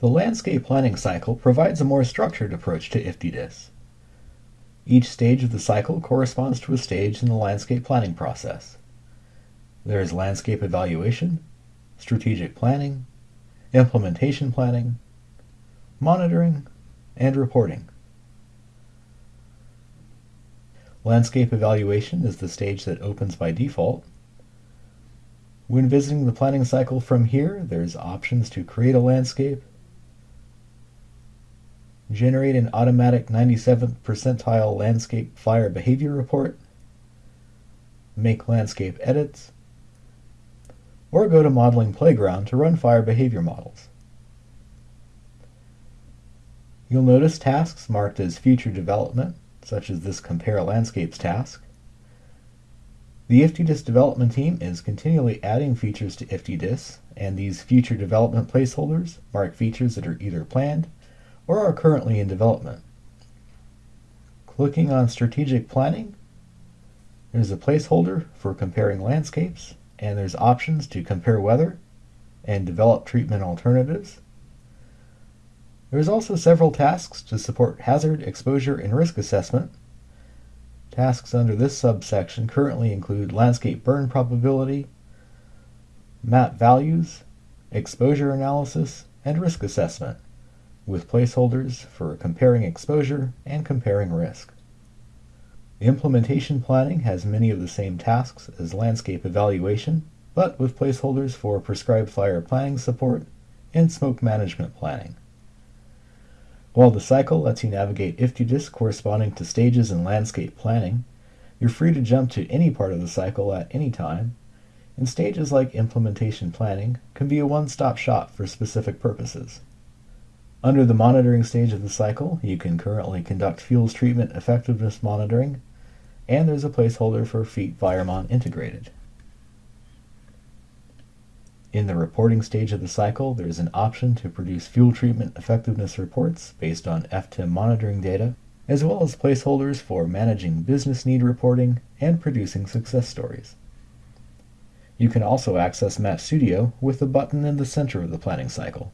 The landscape planning cycle provides a more structured approach to IFTDIS. Each stage of the cycle corresponds to a stage in the landscape planning process. There is landscape evaluation, strategic planning, implementation planning, monitoring, and reporting. Landscape evaluation is the stage that opens by default. When visiting the planning cycle from here, there's options to create a landscape, generate an automatic 97th percentile landscape fire behavior report, make landscape edits, or go to Modeling Playground to run fire behavior models. You'll notice tasks marked as future development such as this Compare Landscapes task. The IFTDIS development team is continually adding features to IFTDIS, and these future development placeholders mark features that are either planned or are currently in development. Clicking on Strategic Planning, there's a placeholder for comparing landscapes, and there's options to compare weather and develop treatment alternatives. There's also several tasks to support hazard, exposure, and risk assessment. Tasks under this subsection currently include landscape burn probability, map values, exposure analysis, and risk assessment, with placeholders for comparing exposure and comparing risk. Implementation planning has many of the same tasks as landscape evaluation, but with placeholders for prescribed fire planning support and smoke management planning. While the cycle lets you navigate IFTDIS corresponding to stages in landscape planning, you're free to jump to any part of the cycle at any time, and stages like implementation planning can be a one-stop shop for specific purposes. Under the monitoring stage of the cycle, you can currently conduct fuels treatment effectiveness monitoring, and there's a placeholder for FEAT Firemon integrated. In the reporting stage of the cycle, there is an option to produce fuel treatment effectiveness reports based on FTEM monitoring data, as well as placeholders for managing business need reporting and producing success stories. You can also access Map Studio with the button in the center of the planning cycle.